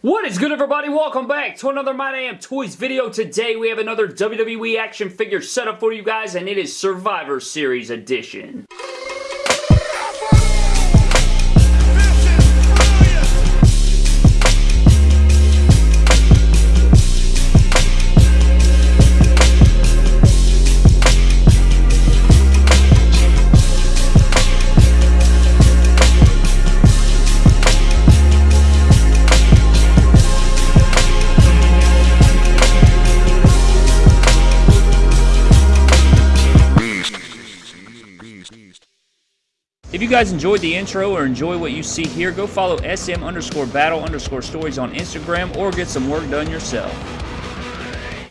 What is good everybody? Welcome back to another My Damn Toys video. Today we have another WWE action figure setup for you guys and it is Survivor Series edition. Guys enjoyed the intro or enjoy what you see here, go follow SM underscore battle underscore stories on Instagram or get some work done yourself.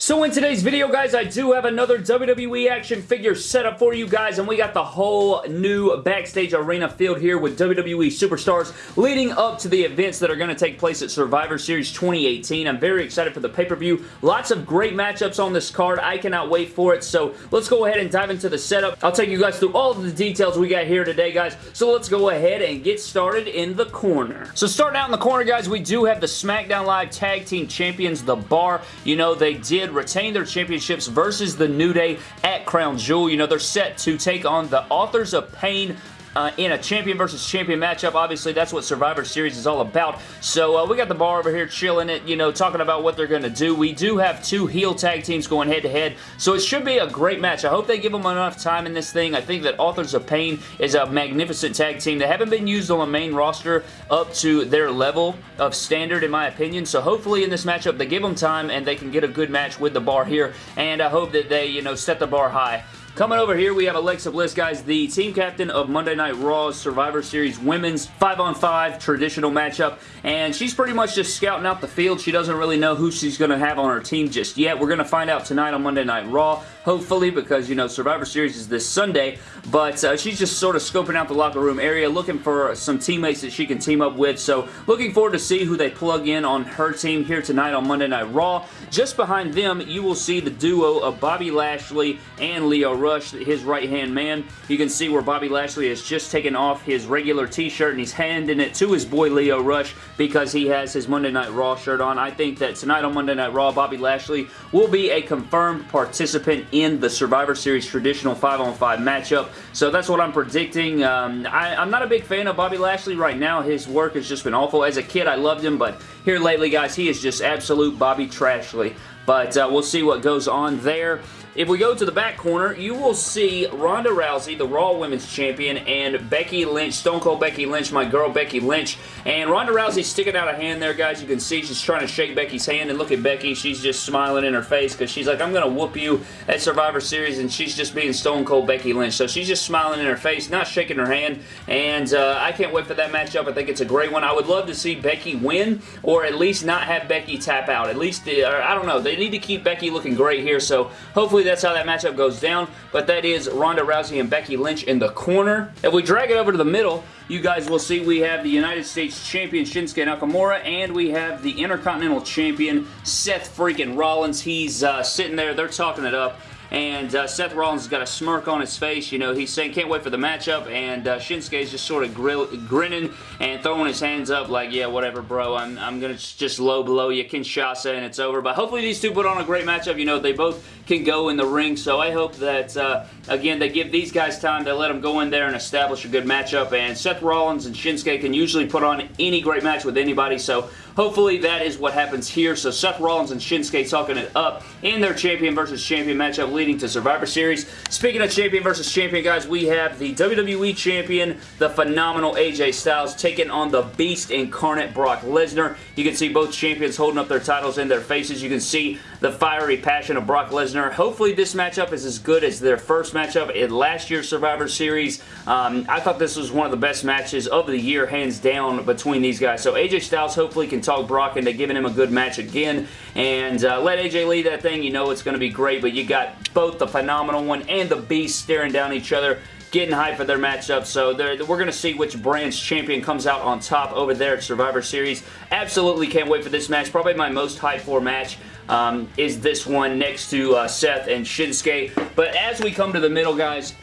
So in today's video, guys, I do have another WWE action figure set up for you guys, and we got the whole new backstage arena filled here with WWE superstars leading up to the events that are going to take place at Survivor Series 2018. I'm very excited for the pay-per-view. Lots of great matchups on this card. I cannot wait for it, so let's go ahead and dive into the setup. I'll take you guys through all of the details we got here today, guys, so let's go ahead and get started in the corner. So starting out in the corner, guys, we do have the SmackDown Live Tag Team Champions, The Bar. You know, they did retain their championships versus the New Day at Crown Jewel. You know, they're set to take on the Authors of Pain uh, in a champion versus champion matchup. Obviously, that's what Survivor Series is all about. So uh, we got the bar over here chilling it, you know, talking about what they're going to do. We do have two heel tag teams going head-to-head, -head, so it should be a great match. I hope they give them enough time in this thing. I think that Authors of Pain is a magnificent tag team. They haven't been used on the main roster up to their level of standard, in my opinion, so hopefully in this matchup they give them time and they can get a good match with the bar here, and I hope that they, you know, set the bar high. Coming over here, we have Alexa Bliss, guys, the team captain of Monday Night Raw's Survivor Series Women's 5-on-5 traditional matchup, and she's pretty much just scouting out the field. She doesn't really know who she's going to have on her team just yet. We're going to find out tonight on Monday Night Raw, hopefully, because, you know, Survivor Series is this Sunday, but uh, she's just sort of scoping out the locker room area, looking for some teammates that she can team up with, so looking forward to see who they plug in on her team here tonight on Monday Night Raw. Just behind them, you will see the duo of Bobby Lashley and Lio his right-hand man. You can see where Bobby Lashley has just taken off his regular t-shirt and he's handing it to his boy Lio Rush because he has his Monday Night Raw shirt on. I think that tonight on Monday Night Raw, Bobby Lashley will be a confirmed participant in the Survivor Series traditional 5-on-5 matchup. So that's what I'm predicting. Um, I, I'm not a big fan of Bobby Lashley right now. His work has just been awful. As a kid, I loved him, but here lately, guys, he is just absolute Bobby Trashley. But uh, we'll see what goes on there. If we go to the back corner, you will see Ronda Rousey, the Raw Women's Champion, and Becky Lynch, Stone Cold Becky Lynch, my girl Becky Lynch. And Ronda Rousey sticking out a hand there, guys. You can see she's trying to shake Becky's hand, and look at Becky. She's just smiling in her face because she's like, I'm going to whoop you at Survivor Series, and she's just being Stone Cold Becky Lynch. So she's just smiling in her face, not shaking her hand, and uh, I can't wait for that matchup. I think it's a great one. I would love to see Becky win, or at least not have Becky tap out. At least, uh, I don't know. They need to keep Becky looking great here, so hopefully that's how that matchup goes down, but that is Ronda Rousey and Becky Lynch in the corner. If we drag it over to the middle, you guys will see we have the United States Champion Shinsuke Nakamura, and we have the Intercontinental Champion Seth freaking Rollins. He's uh, sitting there, they're talking it up, and uh, Seth Rollins has got a smirk on his face. You know, he's saying, can't wait for the matchup, and uh, Shinsuke is just sort of grinning and throwing his hands up like, yeah, whatever, bro. I'm, I'm going to just low blow you, Kinshasa, and it's over. But hopefully these two put on a great matchup. You know, they both can go in the ring, so I hope that, uh, again, they give these guys time. They let them go in there and establish a good matchup, and Seth Rollins and Shinsuke can usually put on any great match with anybody, so hopefully that is what happens here. So Seth Rollins and Shinsuke talking it up in their champion versus champion matchup leading to Survivor Series. Speaking of champion versus champion, guys, we have the WWE champion, the phenomenal AJ Styles, taking on the beast incarnate Brock Lesnar. You can see both champions holding up their titles in their faces. You can see the fiery passion of Brock Lesnar. Hopefully this matchup is as good as their first matchup in last year's Survivor Series. Um, I thought this was one of the best matches of the year, hands down, between these guys. So AJ Styles hopefully can talk Brock into giving him a good match again. And uh, let AJ lead that thing. You know it's going to be great, but you got both the phenomenal one and the beast staring down each other getting hyped for their matchup. So we're going to see which brand's champion comes out on top over there at Survivor Series. Absolutely can't wait for this match. Probably my most hyped for match um, is this one next to uh, Seth and Shinsuke. But as we come to the middle, guys,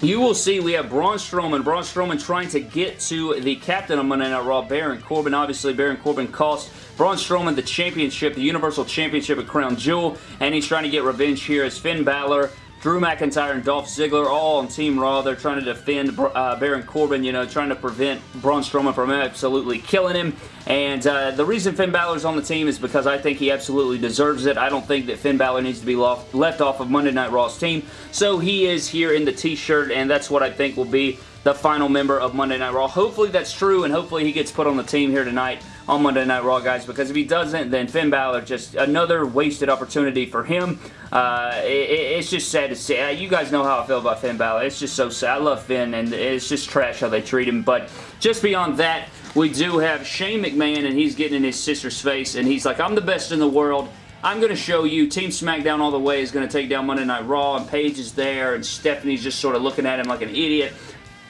you will see we have Braun Strowman. Braun Strowman trying to get to the captain of Monday Night Raw, Baron Corbin. Obviously, Baron Corbin cost Braun Strowman the championship, the Universal Championship at Crown Jewel, and he's trying to get revenge here as Finn Balor Drew McIntyre and Dolph Ziggler all on Team Raw. They're trying to defend uh, Baron Corbin, you know, trying to prevent Braun Strowman from absolutely killing him. And uh, the reason Finn Balor's on the team is because I think he absolutely deserves it. I don't think that Finn Balor needs to be left off of Monday Night Raw's team. So he is here in the t-shirt, and that's what I think will be the final member of Monday Night Raw. Hopefully that's true, and hopefully he gets put on the team here tonight on Monday Night Raw, guys, because if he doesn't, then Finn Balor, just another wasted opportunity for him. Uh, it, it's just sad to see. Uh, you guys know how I feel about Finn Balor. It's just so sad. I love Finn, and it's just trash how they treat him, but just beyond that, we do have Shane McMahon, and he's getting in his sister's face, and he's like, I'm the best in the world. I'm going to show you Team SmackDown All The Way is going to take down Monday Night Raw, and Paige is there, and Stephanie's just sort of looking at him like an idiot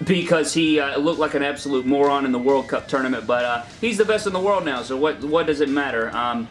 because he uh, looked like an absolute moron in the World Cup tournament, but uh, he's the best in the world now, so what, what does it matter? Um,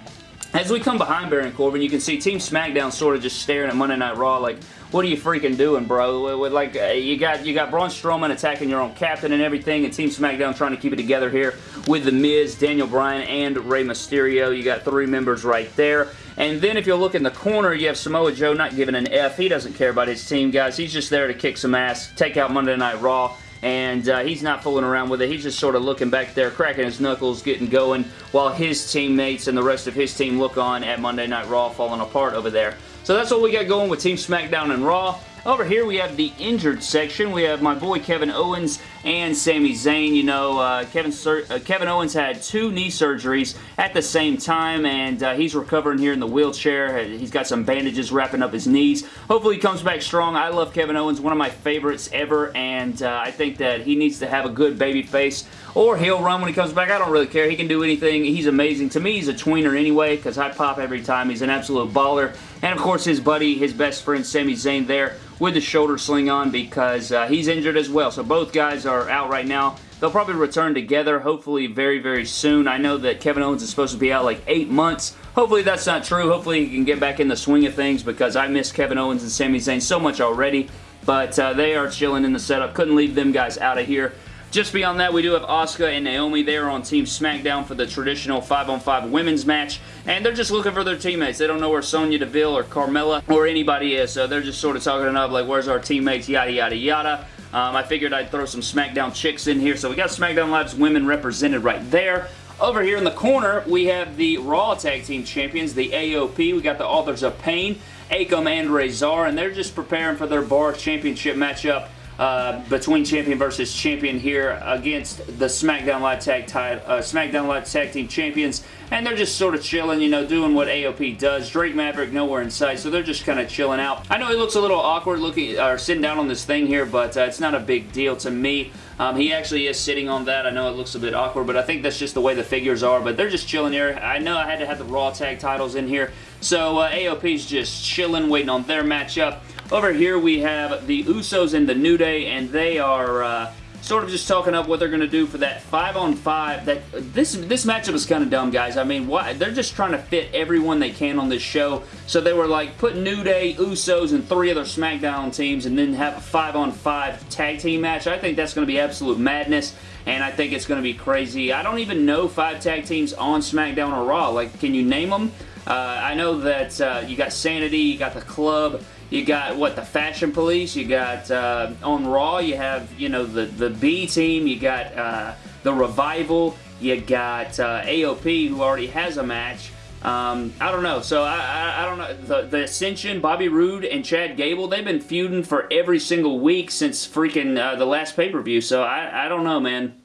as we come behind Baron Corbin, you can see Team SmackDown sort of just staring at Monday Night Raw like, what are you freaking doing, bro? Like, uh, you got you got Braun Strowman attacking your own captain and everything, and Team SmackDown trying to keep it together here with The Miz, Daniel Bryan, and Rey Mysterio. You got three members right there. And then if you look in the corner, you have Samoa Joe not giving an F. He doesn't care about his team, guys. He's just there to kick some ass, take out Monday Night Raw and uh, he's not fooling around with it. He's just sort of looking back there, cracking his knuckles, getting going, while his teammates and the rest of his team look on at Monday Night Raw falling apart over there. So that's what we got going with Team SmackDown and Raw. Over here we have the injured section. We have my boy Kevin Owens and Sami Zayn. You know, uh, Kevin, uh, Kevin Owens had two knee surgeries at the same time, and uh, he's recovering here in the wheelchair. He's got some bandages wrapping up his knees. Hopefully he comes back strong. I love Kevin Owens, one of my favorites ever, and uh, I think that he needs to have a good baby face or he'll run when he comes back. I don't really care. He can do anything. He's amazing. To me, he's a tweener anyway because I pop every time. He's an absolute baller. And, of course, his buddy, his best friend, Sami Zayn there with the shoulder sling on because uh, he's injured as well. So both guys are out right now. They'll probably return together, hopefully very, very soon. I know that Kevin Owens is supposed to be out like eight months. Hopefully that's not true. Hopefully he can get back in the swing of things because I miss Kevin Owens and Sami Zayn so much already. But uh, they are chilling in the setup. Couldn't leave them guys out of here. Just beyond that, we do have Asuka and Naomi. They are on Team SmackDown for the traditional 5-on-5 women's match, and they're just looking for their teammates. They don't know where Sonya Deville or Carmella or anybody is, so they're just sort of talking it up like, where's our teammates, yada, yada, yada. Um, I figured I'd throw some SmackDown chicks in here, so we got SmackDown Live's women represented right there. Over here in the corner, we have the Raw Tag Team Champions, the AOP. We got the Authors of Pain, Akam and Rezar, and they're just preparing for their Bar Championship matchup uh, between champion versus champion here against the SmackDown Live Tag uh, SmackDown Live Tag Team Champions, and they're just sort of chilling, you know, doing what AOP does. Drake Maverick nowhere in sight, so they're just kind of chilling out. I know he looks a little awkward looking or sitting down on this thing here, but uh, it's not a big deal to me. Um, he actually is sitting on that. I know it looks a bit awkward, but I think that's just the way the figures are, but they're just chilling here. I know I had to have the Raw Tag titles in here, so uh, AOP's just chilling, waiting on their matchup. Over here we have the Usos and the New Day, and they are uh, sort of just talking up what they're going to do for that 5 on 5. That This this matchup is kind of dumb, guys. I mean, why? they're just trying to fit everyone they can on this show. So they were like, put New Day, Usos, and three other SmackDown teams, and then have a 5 on 5 tag team match. I think that's going to be absolute madness and I think it's going to be crazy. I don't even know five tag teams on SmackDown or Raw. Like, can you name them? Uh, I know that uh, you got Sanity, you got the Club, you got, what, the Fashion Police. You got, uh, on Raw, you have, you know, the, the B team. You got uh, the Revival. You got uh, AOP, who already has a match. Um, I don't know. So, I, I, I, don't know. The, the Ascension, Bobby Roode, and Chad Gable, they've been feuding for every single week since freaking uh, the last pay-per-view. So, I, I don't know, man.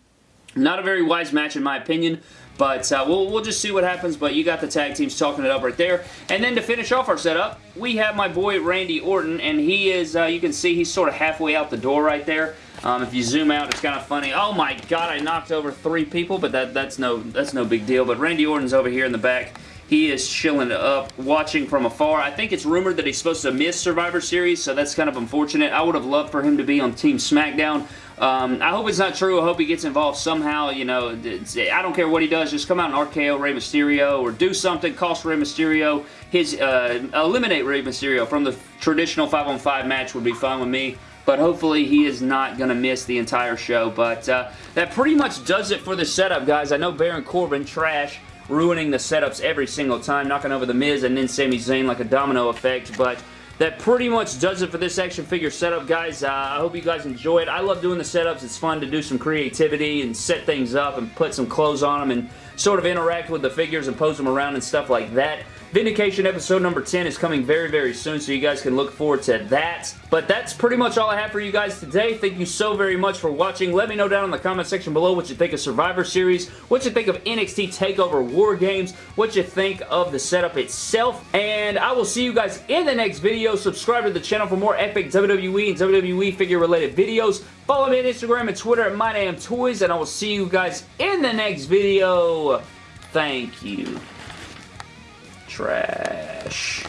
Not a very wise match in my opinion. But uh, we'll, we'll just see what happens, but you got the tag teams talking it up right there. And then to finish off our setup, we have my boy Randy Orton, and he is, uh, you can see he's sort of halfway out the door right there. Um, if you zoom out, it's kind of funny. Oh my god, I knocked over three people, but that, that's no that's no big deal. But Randy Orton's over here in the back. He is chilling up, watching from afar. I think it's rumored that he's supposed to miss Survivor Series, so that's kind of unfortunate. I would have loved for him to be on Team SmackDown. Um, I hope it's not true. I hope he gets involved somehow. You know, I don't care what he does. Just come out and RKO Rey Mysterio or do something, cost Rey Mysterio his, uh, eliminate Rey Mysterio from the traditional 5-on-5 match would be fine with me. but hopefully he is not going to miss the entire show. But uh, that pretty much does it for the setup, guys. I know Baron Corbin, trash, ruining the setups every single time, knocking over The Miz and then Sami Zayn like a domino effect, but that pretty much does it for this action figure setup, guys. Uh, I hope you guys enjoy it. I love doing the setups. It's fun to do some creativity and set things up and put some clothes on them and sort of interact with the figures and pose them around and stuff like that. Vindication episode number 10 is coming very, very soon, so you guys can look forward to that. But that's pretty much all I have for you guys today. Thank you so very much for watching. Let me know down in the comment section below what you think of Survivor Series, what you think of NXT TakeOver War Games, what you think of the setup itself, and I will see you guys in the next video. Subscribe to the channel for more epic WWE and WWE figure-related videos. Follow me on Instagram and Twitter at MyDamnToys, and I will see you guys in the next video. Thank you trash.